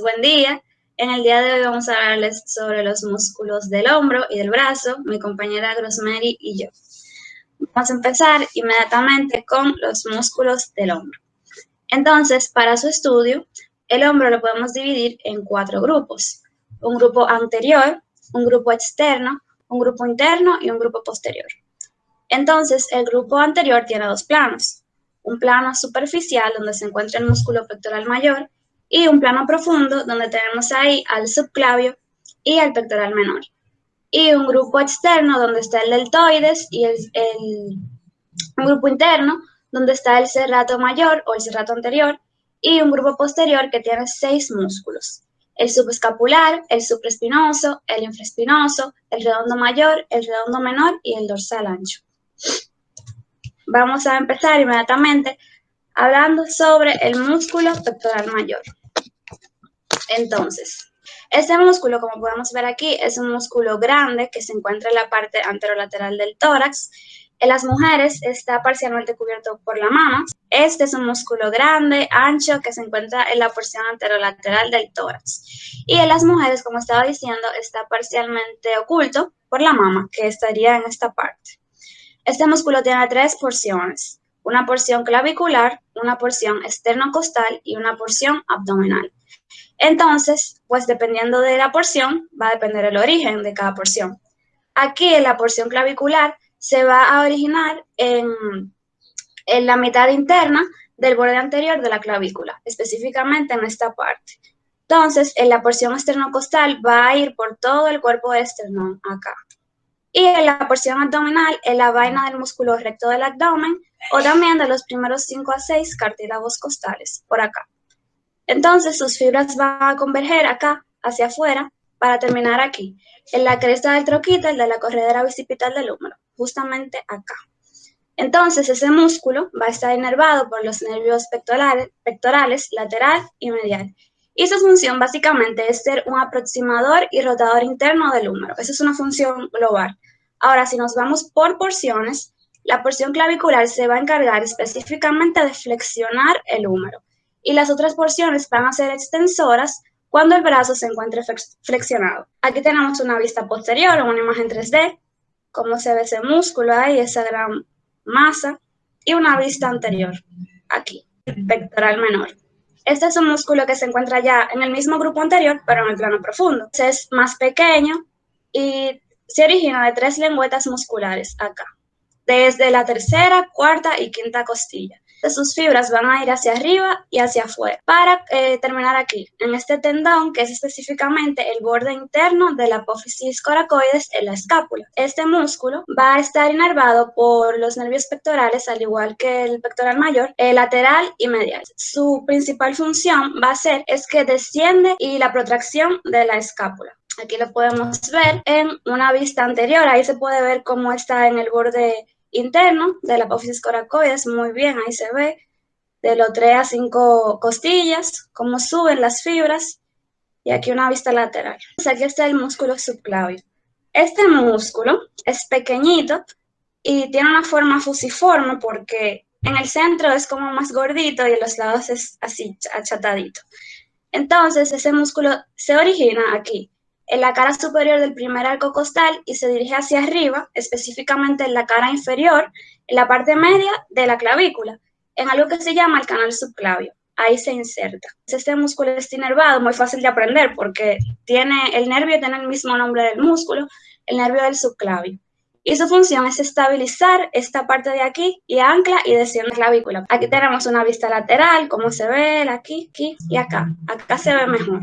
Buen día. En el día de hoy vamos a hablarles sobre los músculos del hombro y del brazo, mi compañera Rosemary y yo. Vamos a empezar inmediatamente con los músculos del hombro. Entonces, para su estudio, el hombro lo podemos dividir en cuatro grupos. Un grupo anterior, un grupo externo, un grupo interno y un grupo posterior. Entonces, el grupo anterior tiene dos planos. Un plano superficial donde se encuentra el músculo pectoral mayor y un plano profundo donde tenemos ahí al subclavio y al pectoral menor. Y un grupo externo donde está el deltoides y el, un grupo interno donde está el serrato mayor o el serrato anterior y un grupo posterior que tiene seis músculos. El subescapular, el supraespinoso, el infraespinoso, el redondo mayor, el redondo menor y el dorsal ancho. Vamos a empezar inmediatamente hablando sobre el músculo pectoral mayor. Entonces, este músculo, como podemos ver aquí, es un músculo grande que se encuentra en la parte anterolateral del tórax. En las mujeres está parcialmente cubierto por la mama. Este es un músculo grande, ancho, que se encuentra en la porción anterolateral del tórax. Y en las mujeres, como estaba diciendo, está parcialmente oculto por la mama, que estaría en esta parte. Este músculo tiene tres porciones, una porción clavicular, una porción externo-costal y una porción abdominal. Entonces, pues dependiendo de la porción, va a depender el origen de cada porción. Aquí en la porción clavicular se va a originar en, en la mitad interna del borde anterior de la clavícula, específicamente en esta parte. Entonces, en la porción esternocostal va a ir por todo el cuerpo esternón acá. Y en la porción abdominal, en la vaina del músculo recto del abdomen o también de los primeros 5 a 6 cartílagos costales, por acá. Entonces sus fibras van a converger acá, hacia afuera, para terminar aquí, en la cresta del troquíter de la corredera bicipital del húmero, justamente acá. Entonces ese músculo va a estar inervado por los nervios pectorales, pectorales lateral y medial. Y su función básicamente es ser un aproximador y rotador interno del húmero. Esa es una función global. Ahora, si nos vamos por porciones, la porción clavicular se va a encargar específicamente de flexionar el húmero y las otras porciones van a ser extensoras cuando el brazo se encuentre flexionado. Aquí tenemos una vista posterior, una imagen 3D, cómo se ve ese músculo ahí, esa gran masa, y una vista anterior, aquí, pectoral menor. Este es un músculo que se encuentra ya en el mismo grupo anterior, pero en el plano profundo. es más pequeño y se origina de tres lengüetas musculares acá, desde la tercera, cuarta y quinta costilla de sus fibras van a ir hacia arriba y hacia afuera. Para eh, terminar aquí, en este tendón, que es específicamente el borde interno de la apófisis coracoides en la escápula. Este músculo va a estar inervado por los nervios pectorales, al igual que el pectoral mayor, el lateral y medial. Su principal función va a ser es que desciende y la protracción de la escápula. Aquí lo podemos ver en una vista anterior, ahí se puede ver cómo está en el borde interno de la apófisis coracoides, muy bien, ahí se ve, de los 3 a 5 costillas, cómo suben las fibras, y aquí una vista lateral. Aquí está el músculo subclavio. Este músculo es pequeñito y tiene una forma fusiforme porque en el centro es como más gordito y en los lados es así achatadito. Entonces ese músculo se origina aquí, en la cara superior del primer arco costal y se dirige hacia arriba, específicamente en la cara inferior, en la parte media de la clavícula, en algo que se llama el canal subclavio. Ahí se inserta. Este músculo está inervado, muy fácil de aprender porque tiene, el nervio tiene el mismo nombre del músculo, el nervio del subclavio y su función es estabilizar esta parte de aquí y ancla y desciende la clavícula. Aquí tenemos una vista lateral, como se ve aquí, aquí y acá. Acá se ve mejor.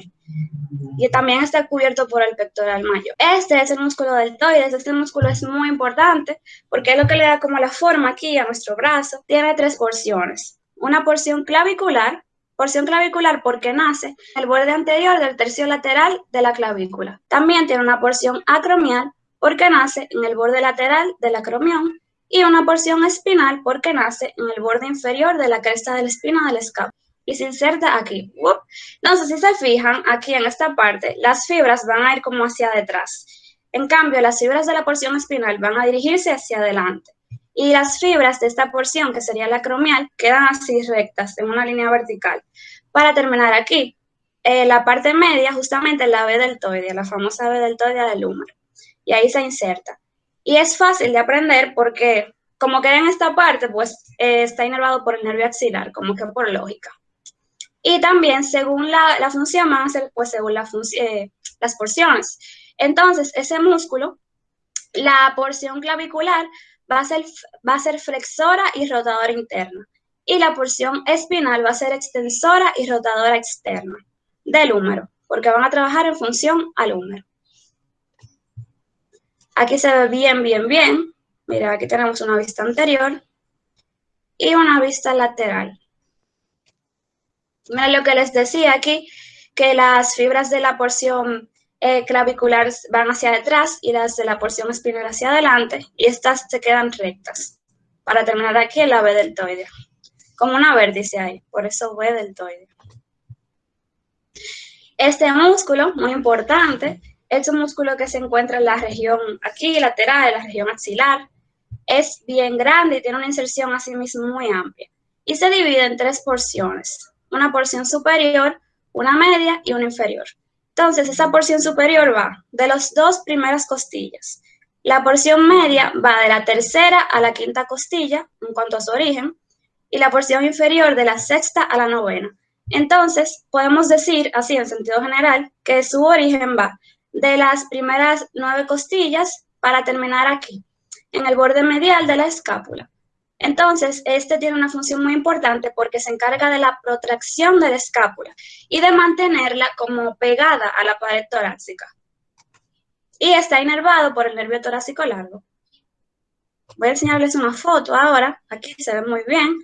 Y también está cubierto por el pectoral mayor. Este es el músculo deltoides. Este músculo es muy importante porque es lo que le da como la forma aquí a nuestro brazo. Tiene tres porciones. Una porción clavicular, porción clavicular porque nace el borde anterior del tercio lateral de la clavícula. También tiene una porción acromial porque nace en el borde lateral del acromión y una porción espinal porque nace en el borde inferior de la cresta de la espina del escapo y se inserta aquí. Entonces, si se fijan, aquí en esta parte, las fibras van a ir como hacia detrás. En cambio, las fibras de la porción espinal van a dirigirse hacia adelante. Y las fibras de esta porción, que sería la acromial, quedan así rectas, en una línea vertical. Para terminar aquí, eh, la parte media, justamente la B deltoidea, la famosa B deltoidea del húmero. Y ahí se inserta. Y es fácil de aprender porque como queda en esta parte, pues eh, está inervado por el nervio axilar, como que por lógica. Y también según la, función van a ser, pues según la eh, las porciones. Entonces, ese músculo, la porción clavicular va a, ser, va a ser flexora y rotadora interna. Y la porción espinal va a ser extensora y rotadora externa del húmero, porque van a trabajar en función al húmero. Aquí se ve bien, bien, bien. Mira, aquí tenemos una vista anterior y una vista lateral. Mira lo que les decía aquí, que las fibras de la porción eh, clavicular van hacia detrás y las de la porción espinal hacia adelante, y estas se quedan rectas. Para terminar aquí en la B deltoide. Como una vértice ahí, por eso B deltoide. Este músculo, muy importante, es un músculo que se encuentra en la región aquí, lateral, en la región axilar. Es bien grande y tiene una inserción así mismo muy amplia. Y se divide en tres porciones una porción superior, una media y una inferior. Entonces, esa porción superior va de las dos primeras costillas. La porción media va de la tercera a la quinta costilla, en cuanto a su origen, y la porción inferior de la sexta a la novena. Entonces, podemos decir, así en sentido general, que su origen va de las primeras nueve costillas para terminar aquí, en el borde medial de la escápula. Entonces, este tiene una función muy importante porque se encarga de la protracción de la escápula y de mantenerla como pegada a la pared torácica. Y está inervado por el nervio torácico largo. Voy a enseñarles una foto ahora. Aquí se ve muy bien.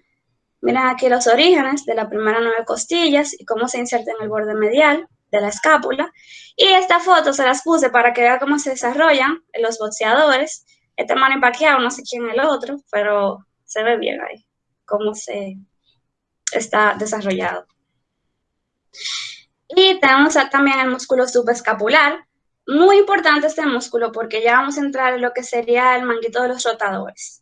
Miren aquí los orígenes de la primera nueve costillas y cómo se inserta en el borde medial de la escápula. Y esta foto se las puse para que vean cómo se desarrollan los boxeadores. Este man empaqueado, no sé quién el otro, pero se ve bien ahí, cómo se está desarrollado. Y tenemos también el músculo subescapular. Muy importante este músculo porque ya vamos a entrar en lo que sería el manguito de los rotadores.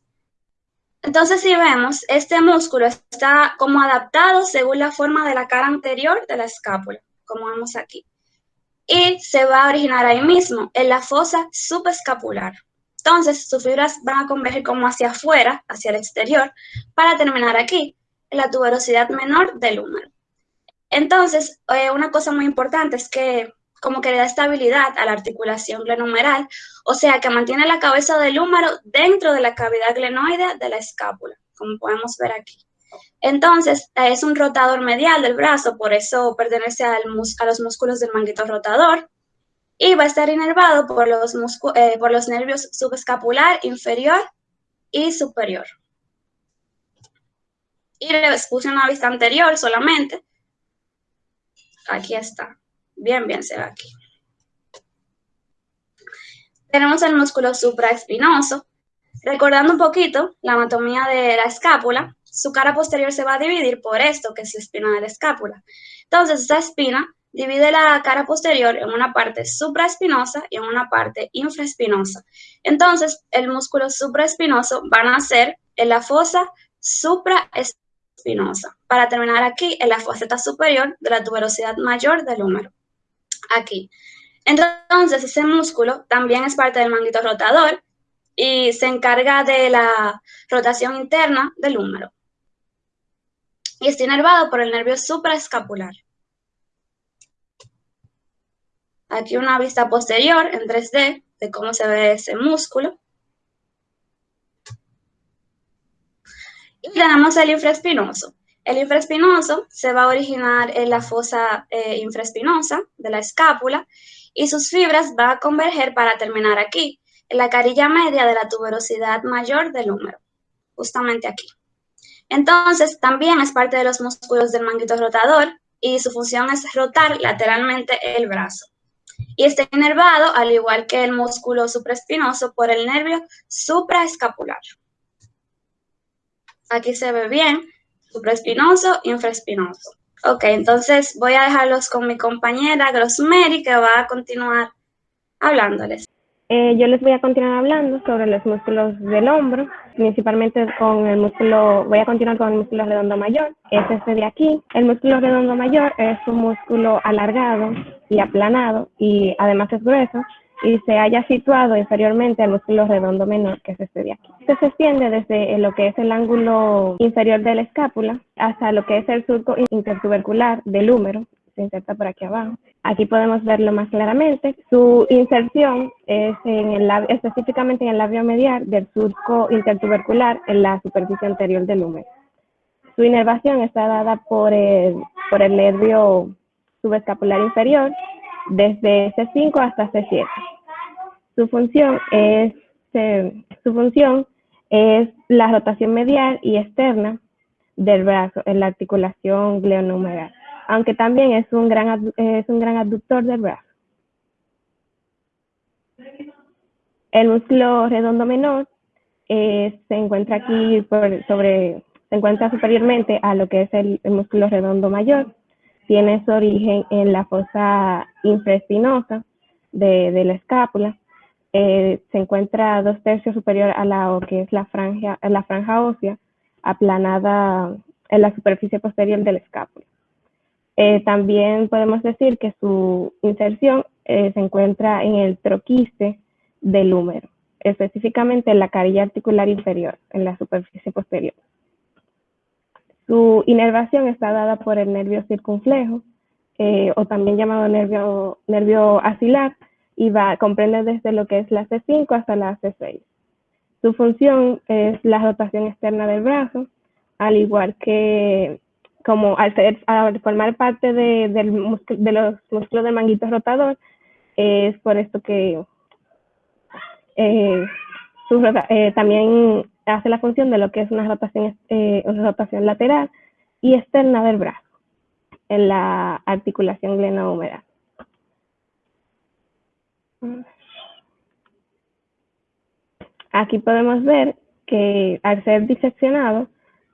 Entonces, si vemos, este músculo está como adaptado según la forma de la cara anterior de la escápula, como vemos aquí. Y se va a originar ahí mismo, en la fosa subescapular. Entonces, sus fibras van a converger como hacia afuera, hacia el exterior, para terminar aquí, en la tuberosidad menor del húmero. Entonces, eh, una cosa muy importante es que como que le da estabilidad a la articulación glenomeral, o sea, que mantiene la cabeza del húmero dentro de la cavidad glenoide de la escápula, como podemos ver aquí. Entonces, es un rotador medial del brazo, por eso pertenece a los músculos del manguito rotador y va a estar inervado por los, eh, por los nervios subescapular inferior y superior. Y les puse una vista anterior solamente. Aquí está. Bien, bien se ve aquí. Tenemos el músculo supraespinoso. Recordando un poquito la anatomía de la escápula, su cara posterior se va a dividir por esto, que es la espina de la escápula. Entonces, esta espina divide la cara posterior en una parte supraespinosa y en una parte infraespinosa. Entonces, el músculo supraespinoso va a nacer en la fosa supraespinosa, para terminar aquí en la faceta superior de la tuberosidad mayor del húmero. Aquí. Entonces, ese músculo también es parte del manguito rotador y se encarga de la rotación interna del húmero. Y está inervado por el nervio supraescapular. Aquí una vista posterior en 3D de cómo se ve ese músculo. Y tenemos el infraespinoso. El infraespinoso se va a originar en la fosa eh, infraespinosa de la escápula y sus fibras van a converger para terminar aquí, en la carilla media de la tuberosidad mayor del húmero, justamente aquí. Entonces, también es parte de los músculos del manguito rotador y su función es rotar lateralmente el brazo y está inervado, al igual que el músculo supraespinoso, por el nervio supraescapular. Aquí se ve bien, supraespinoso, infraespinoso. Ok, entonces voy a dejarlos con mi compañera Grossmary, que va a continuar hablándoles. Eh, yo les voy a continuar hablando sobre los músculos del hombro, principalmente con el músculo, voy a continuar con el músculo redondo mayor, es este de aquí. El músculo redondo mayor es un músculo alargado y aplanado y además es grueso y se haya situado inferiormente al músculo redondo menor, que es este de aquí. Este se extiende desde lo que es el ángulo inferior de la escápula hasta lo que es el surco intertubercular del húmero, se inserta por aquí abajo. Aquí podemos verlo más claramente. Su inserción es en el labio, específicamente en el labio medial del surco intertubercular en la superficie anterior del húmero. Su inervación está dada por el, por el nervio subescapular inferior desde C5 hasta C7. Su función es, su función es la rotación medial y externa del brazo en la articulación glenohumeral aunque también es un gran, es un gran abductor del brazo. El músculo redondo menor eh, se encuentra aquí sobre, se encuentra superiormente a lo que es el, músculo redondo mayor. Tiene su origen en la fosa infraespinosa de, la escápula. Eh, se encuentra dos tercios superior a la que es la franja, la franja ósea aplanada en la superficie posterior de la escápula. Eh, también podemos decir que su inserción eh, se encuentra en el troquiste del húmero, específicamente en la carilla articular inferior, en la superficie posterior. Su inervación está dada por el nervio circunflejo, eh, o también llamado nervio, nervio asilar, y va, comprende desde lo que es la C5 hasta la C6. Su función es la rotación externa del brazo, al igual que como al, formar parte de, de los músculos del manguito rotador, es por esto que eh, eh, también hace la función de lo que es una rotación, eh, una rotación lateral y externa del brazo en la articulación glenohumeral. Aquí podemos ver que al ser diseccionado,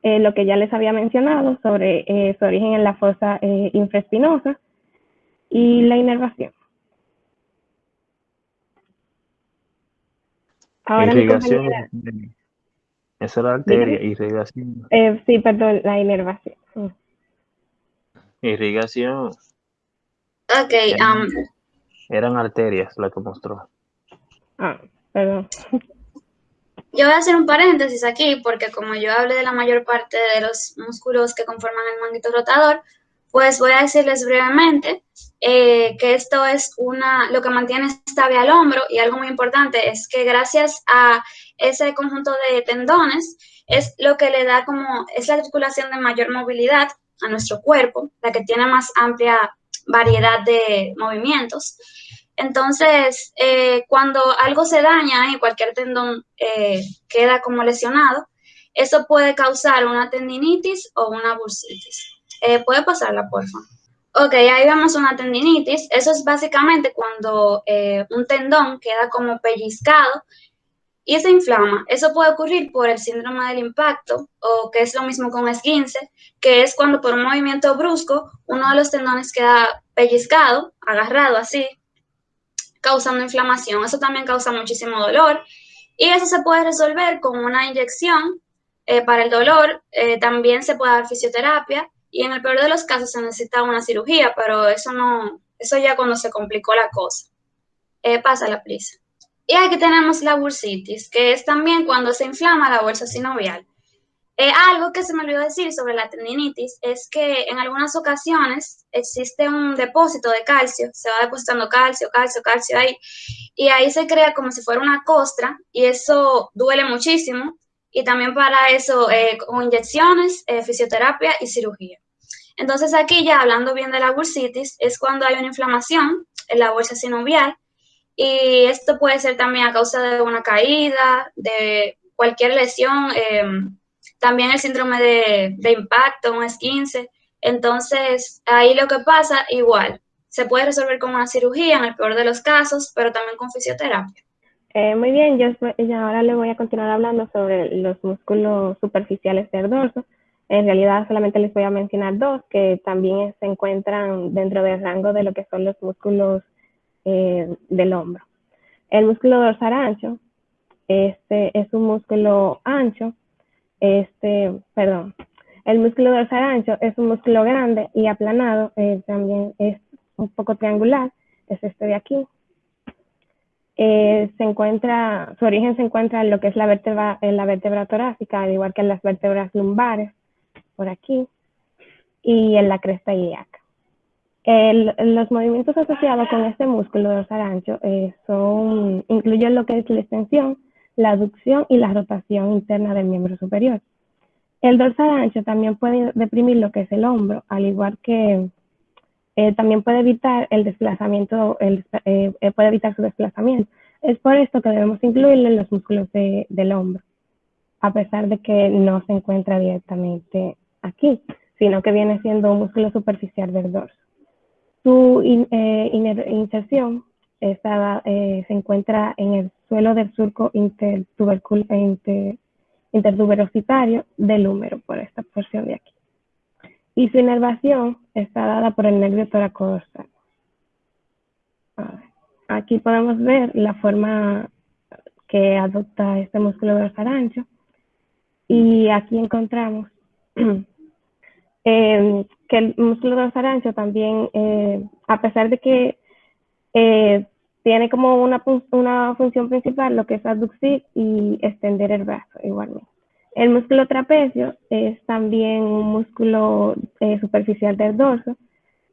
eh, lo que ya les había mencionado sobre eh, su origen en la fosa eh, infraespinosa y la inervación. Ahora irrigación. Esa era la arteria, irrigación. sí, perdón, la inervación. Mm. Irrigación. Ok. Um, eran, arterias la que mostró. Ah, perdón. Yo voy a hacer un paréntesis aquí porque como yo hablé de la mayor parte de los músculos que conforman el manguito rotador, pues voy a decirles brevemente eh, que esto es una, lo que mantiene estable al hombro y algo muy importante es que gracias a ese conjunto de tendones es lo que le da como, es la articulación de mayor movilidad a nuestro cuerpo, la que tiene más amplia variedad de movimientos. Entonces, eh, cuando algo se daña y cualquier tendón eh, queda como lesionado, eso puede causar una tendinitis o una bursitis. Eh, ¿Puede pasarla, por favor? Ok, ahí vemos una tendinitis. Eso es básicamente cuando un tendón queda como pellizcado y se inflama. Eso puede ocurrir por el síndrome del impacto o que es lo mismo con esguince, que es cuando por un movimiento brusco uno de los tendones queda pellizcado, agarrado así, causando inflamación. Eso también causa muchísimo dolor y eso se puede resolver con una inyección eh, para el dolor. Eh, también se puede dar fisioterapia y en el peor de los casos se necesita una cirugía, pero eso no, eso ya cuando se complicó la cosa. Eh, pasa la prisa. Y aquí tenemos la bursitis, que es también cuando se inflama la bolsa sinovial. Eh, algo que se me olvidó decir sobre la tendinitis es que en algunas ocasiones existe un depósito de calcio, se va depositando calcio, calcio, calcio ahí, y ahí se crea como si fuera una costra y eso duele muchísimo y también para eso eh, con inyecciones, eh, fisioterapia y cirugía. Entonces aquí ya hablando bien de la bursitis es cuando hay una inflamación en la bolsa sinovial y esto puede ser también a causa de una caída, de cualquier lesión em, también el síndrome de, impacto, un S15. Entonces, ahí lo que pasa, igual, se puede resolver con una cirugía en el peor de los casos, pero también con fisioterapia. Eh, muy bien, yo, ahora le voy a continuar hablando sobre los músculos superficiales del dorso. En realidad solamente les voy a mencionar dos que también se encuentran dentro del rango de lo que son los músculos eh, del hombro. El músculo dorsal ancho, este es un músculo ancho, este, perdón, el músculo dorsal ancho es un músculo grande y aplanado, eh, también es un poco triangular, es este de aquí. Eh, se encuentra, su origen se encuentra en lo que es la vértebra, en la vértebra torácica, al igual que en las vértebras lumbares, por aquí, y en la cresta ilíaca. los movimientos asociados con este músculo dorsal ancho eh, son, incluyen lo que es la extensión, la aducción y la rotación interna del miembro superior. El dorsal ancho también puede deprimir lo que es el hombro, al igual que eh, también puede evitar el desplazamiento, eh, eh, puede evitar su desplazamiento. Es por esto que debemos incluirlo en los músculos del hombro, a pesar de que no se encuentra directamente aquí, sino que viene siendo un músculo superficial del dorso. Su inserción se encuentra en el suelo del surco intertuberositario del húmero, por esta porción de aquí y su inervación está dada por el nervio toracodorsal. Aquí podemos ver la forma que adopta este músculo dorsal ancho y aquí encontramos eh, que el músculo dorsal ancho también, eh, a pesar de que eh, tiene como una, una función principal lo que es aducir y extender el brazo igualmente. El músculo trapecio es también un músculo eh, superficial del dorso,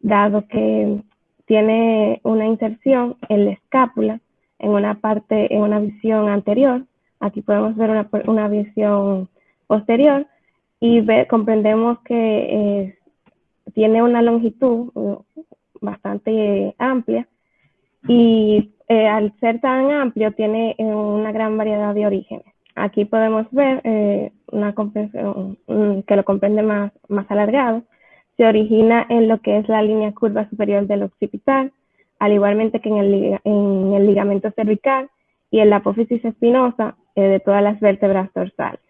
dado que tiene una inserción en la escápula, en una parte, en una visión anterior. Aquí podemos ver una, visión posterior y comprendemos que eh, tiene una longitud uh, bastante amplia y eh, al ser tan amplio tiene una gran variedad de orígenes. Aquí podemos ver eh, una comprensión que lo comprende más, más alargado. Se origina en lo que es la línea curva superior del occipital, al igualmente que en el, en el ligamento cervical y en la apófisis espinosa eh, de todas las vértebras dorsales.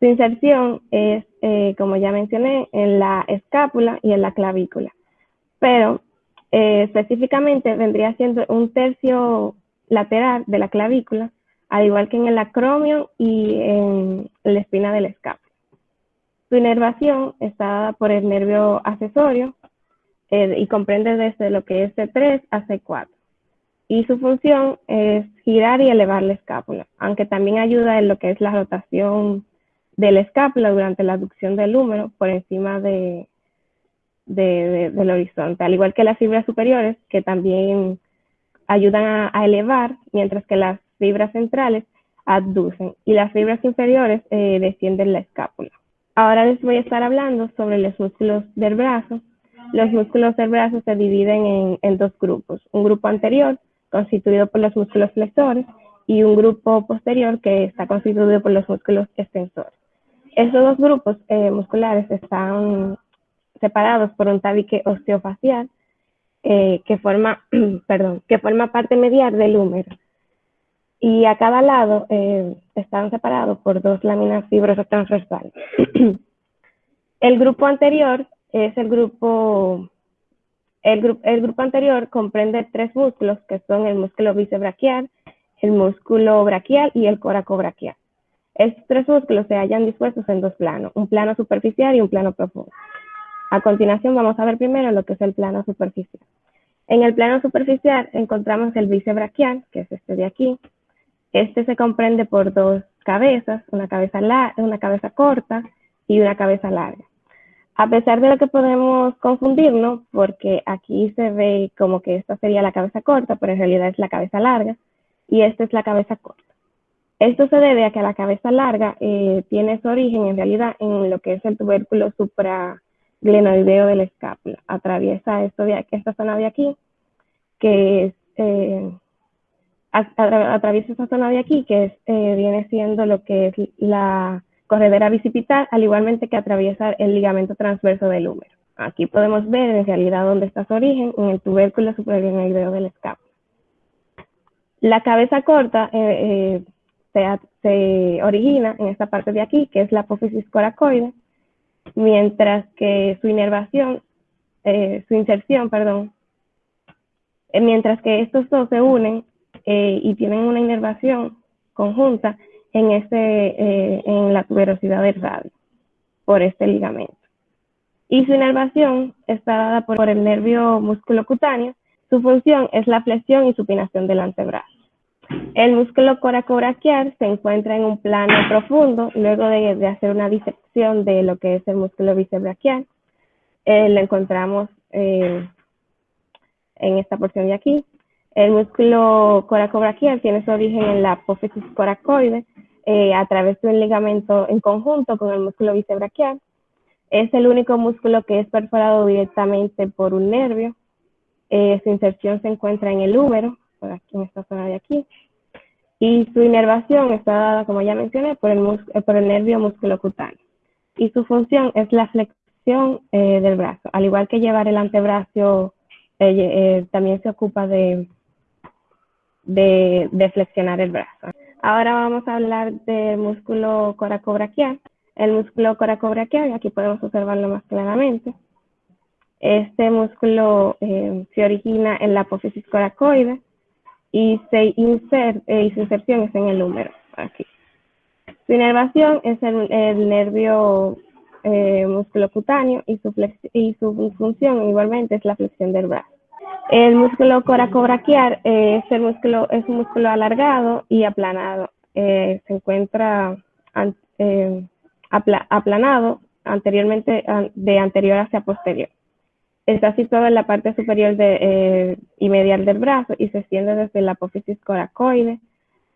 Su inserción es, eh, como ya mencioné, en la escápula y en la clavícula, pero específicamente vendría siendo un tercio lateral de la clavícula al igual que en el acromio y en la espina del escape. Su inervación está dada por el nervio accesorio eh, y comprende desde lo que es C3 a C4. Y su función es girar y elevar la escápula, aunque también ayuda en lo que es la rotación de la escápula durante la aducción del húmero por encima de, del horizonte, al igual que las fibras superiores que también ayudan a elevar, mientras que las fibras centrales abducen y las fibras inferiores eh, descienden la escápula. Ahora les voy a estar hablando sobre los músculos del brazo. Los músculos del brazo se dividen en, dos grupos. Un grupo anterior, constituido por los músculos flexores, y un grupo posterior que está constituido por los músculos extensores. Estos dos grupos eh, musculares están separados por un tabique osteofacial eh, que, forma, perdón, que forma parte medial del húmero y a cada lado eh, están separados por dos láminas fibrosas transversales. el grupo anterior es el grupo, el, grupo anterior comprende tres músculos que son el músculo bicebraquial, el músculo braquial y el coracobraquial. Estos tres músculos se hallan dispuestos en dos planos, un plano superficial y un plano profundo. A continuación vamos a ver primero lo que es el plano superficial. En el plano superficial encontramos el bicebraquial, que es este de aquí, este se comprende por dos cabezas, una cabeza, una cabeza corta y una cabeza larga. A pesar de lo que podemos confundirnos, porque aquí se ve como que esta sería la cabeza corta, pero en realidad es la cabeza larga, y esta es la cabeza corta. Esto se debe a que la cabeza larga eh, tiene su origen en realidad en lo que es el tubérculo supraglenoideo de la escápula. Atraviesa esto de esta zona de aquí, que es eh, atraviesa esa zona de aquí, que eh, viene siendo lo que es la corredera bicipital, al igualmente que atraviesa el ligamento transverso del húmero. Aquí podemos ver en realidad dónde está su origen, en el tubérculo supraglenoideo del escapo. La cabeza corta eh, eh, se, origina en esta parte de aquí, que es la apófisis coracoide, mientras que su inervación, su inserción, perdón, mientras que estos dos se unen eh, y tienen una inervación conjunta en, eh, en la tuberosidad del radio por este ligamento. Y su inervación está dada por, el nervio musculocutáneo. Su función es la flexión y supinación del antebrazo. El músculo coracobraquial se encuentra en un plano profundo luego de, hacer una disección de lo que es el músculo bíceps braquial. Eh, lo encontramos en esta porción de aquí. El músculo coracobraquial tiene su origen en la apófisis coracoide eh, a través de un ligamento en conjunto con el músculo bicebraquial. Es el único músculo que es perforado directamente por un nervio. Eh, su inserción se encuentra en el húmero, por aquí en esta zona de aquí. Y su inervación está dada, como ya mencioné, por el, eh, por el nervio musculocutáneo. Y su función es la flexión del brazo. Al igual que llevar el antebrazo, también se ocupa de de, flexionar el brazo. Ahora vamos a hablar del músculo coracobraquial. El músculo coracobraquial, aquí podemos observarlo más claramente. Este músculo eh, se origina en la apófisis coracoide y, se insert, eh, y su inserción es en el húmero, aquí. Su inervación es el, nervio eh, musculocutáneo y su, y su función igualmente es la flexión del brazo. El músculo coracobraquial eh, es, el músculo, es un músculo alargado y aplanado. Eh, se encuentra eh, aplanado anteriormente, de anterior hacia posterior. Está situado en la parte superior de, y medial del brazo y se extiende desde la apófisis coracoide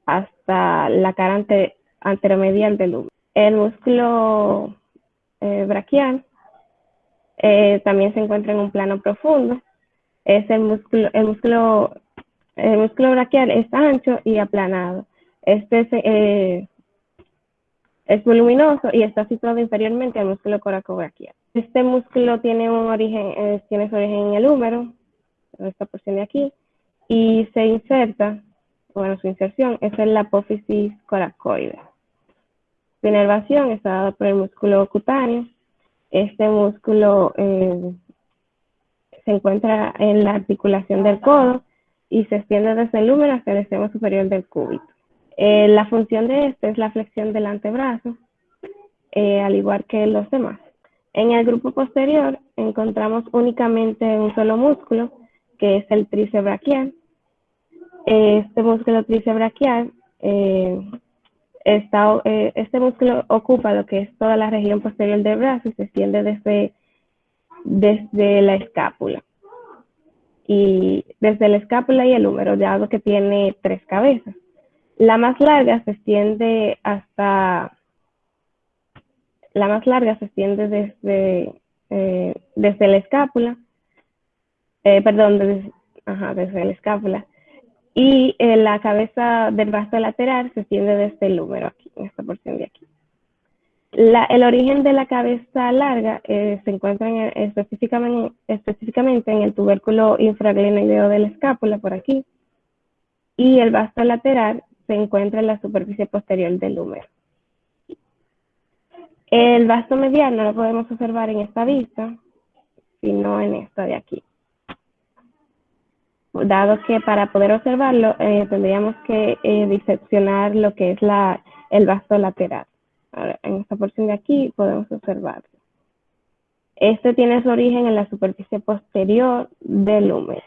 hasta la cara anteromedial del húmero. El músculo braquial también se encuentra en un plano profundo es el músculo, el músculo, el músculo braquial es ancho y aplanado. Este es, eh, es voluminoso y está situado inferiormente al músculo coracobraquial. Este músculo tiene un origen, eh, tiene su origen en el húmero, esta porción de aquí, y se inserta, bueno, su inserción es en la apófisis coracoide. Su inervación está dada por el músculo cutáneo. Este músculo eh, se encuentra en la articulación del codo y se extiende desde el húmero hasta el extremo superior del cúbito. Eh, la función de este es la flexión del antebrazo, al igual que los demás. En el grupo posterior encontramos únicamente un solo músculo, que es el tríceps braquial. Este músculo tríceps eh, está, este músculo ocupa lo que es toda la región posterior del brazo y se extiende desde desde la escápula. Y desde la escápula y el húmero, dado que tiene tres cabezas. La más larga se extiende hasta, la más larga se extiende desde, eh, desde la escápula, eh, perdón, desde, la escápula. Y eh, la cabeza del brazo lateral se extiende desde el húmero, aquí, en esta porción de aquí el origen de la cabeza larga se encuentra específicamente, en el tubérculo infraglenoideo de la escápula, por aquí, y el vasto lateral se encuentra en la superficie posterior del húmero. El vasto medial no lo podemos observar en esta vista, sino en esta de aquí. Dado que para poder observarlo eh, tendríamos que eh, diseccionar lo que es la, el vasto lateral en esta porción de aquí podemos observarlo. Este tiene su origen en la superficie posterior del húmero.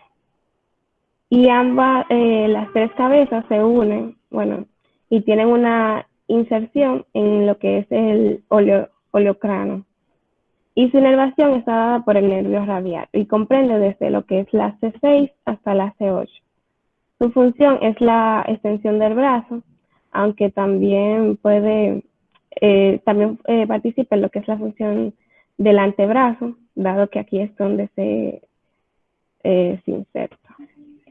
Y ambas, eh, las tres cabezas se unen, bueno, y tienen una inserción en lo que es el oleocrano. Y su inervación está dada por el nervio radial y comprende desde lo que es la C6 hasta la C8. Su función es la extensión del brazo, aunque también puede eh, también eh, participa en lo que es la función del antebrazo, dado que aquí es donde se, eh, inserta.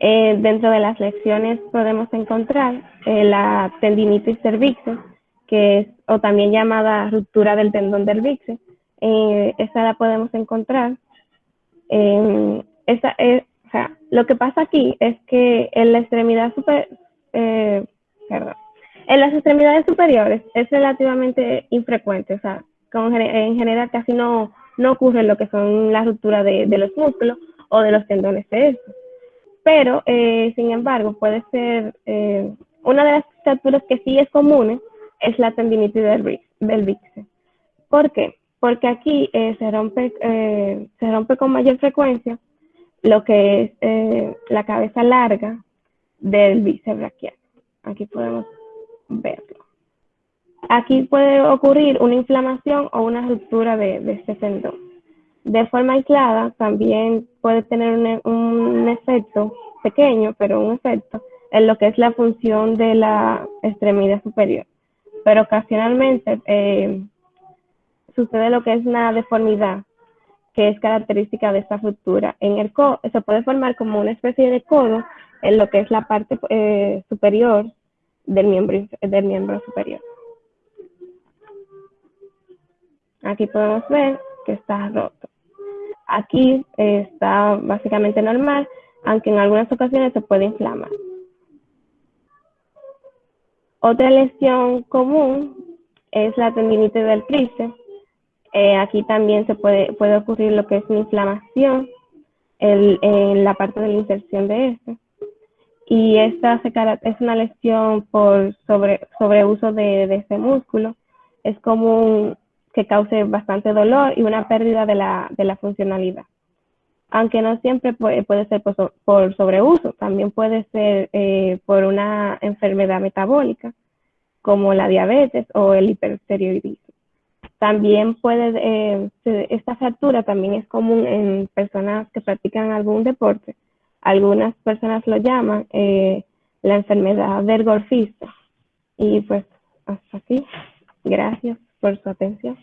Eh, dentro de las lecciones podemos encontrar la tendinitis cervicis, que es, o también llamada ruptura del tendón del cervicis. esa la podemos encontrar. sea, lo que pasa aquí es que en la extremidad super, perdón, en las extremidades superiores es relativamente infrecuente, o sea, en general casi no, no ocurre lo que son las rupturas de, los músculos o de los tendones de estos. Pero eh, sin embargo puede ser, eh, una de las fracturas que sí es común es la tendinitis del, del ¿Por qué? Porque aquí eh, se, rompe, con mayor frecuencia lo que es la cabeza larga del bíceps braquial. Aquí podemos verlo. Aquí puede ocurrir una inflamación o una ruptura de, de este tendón. De forma aislada también puede tener un, efecto pequeño, pero un efecto en lo que es la función de la extremidad superior. Pero ocasionalmente eh, sucede lo que es una deformidad que es característica de esta ruptura. En el codo se puede formar como una especie de codo en lo que es la parte eh, superior del miembro, del miembro superior. Aquí podemos ver que está roto. Aquí está básicamente normal, aunque en algunas ocasiones se puede inflamar. Otra lesión común es la tendinitis del tríceps. Eh, aquí también se puede, puede ocurrir lo que es una inflamación en la parte de la inserción de este y esta es una lesión por sobre, de este músculo. Es común que cause bastante dolor y una pérdida de la, de la funcionalidad. Aunque no siempre puede, ser por, por, sobreuso, también puede ser eh, por una enfermedad metabólica como la diabetes o el hipertiroidismo. También puede, eh, esta fractura también es común en personas que practican algún deporte algunas personas lo llaman eh, la enfermedad del golfista. Y pues hasta aquí. Gracias por su atención.